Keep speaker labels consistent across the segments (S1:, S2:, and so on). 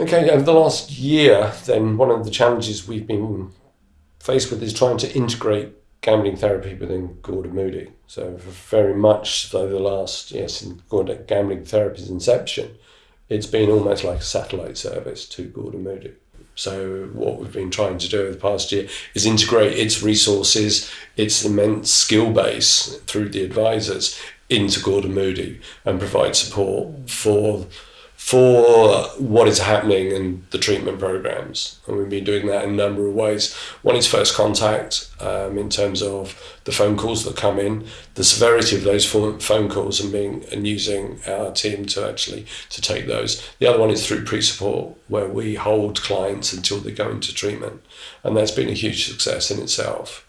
S1: Okay, over the last year, then one of the challenges we've been faced with is trying to integrate gambling therapy within Gordon Moody. So very much so the last, yes, in Gordon Gambling Therapy's inception, it's been almost like a satellite service to Gordon Moody. So what we've been trying to do over the past year is integrate its resources, its immense skill base through the advisors into Gordon Moody and provide support for for what is happening in the treatment programs. And we've been doing that in a number of ways. One is first contact um, in terms of the phone calls that come in, the severity of those phone calls and being and using our team to actually to take those. The other one is through pre-support where we hold clients until they go into treatment. And that's been a huge success in itself.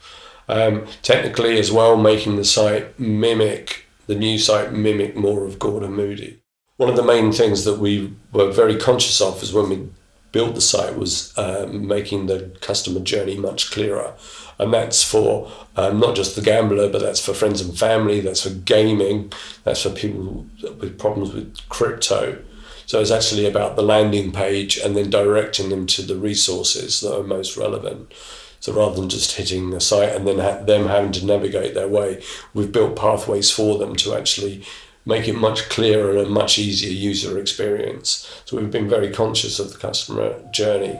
S1: Um, technically as well, making the site mimic, the new site mimic more of Gordon Moody one of the main things that we were very conscious of is when we built the site was um, making the customer journey much clearer. And that's for um, not just the gambler, but that's for friends and family, that's for gaming, that's for people with problems with crypto. So it's actually about the landing page and then directing them to the resources that are most relevant. So rather than just hitting the site and then ha them having to navigate their way, we've built pathways for them to actually make it much clearer and a much easier user experience. So we've been very conscious of the customer journey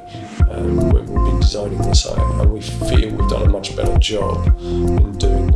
S1: um, when we've been designing the site and we feel we've done a much better job in doing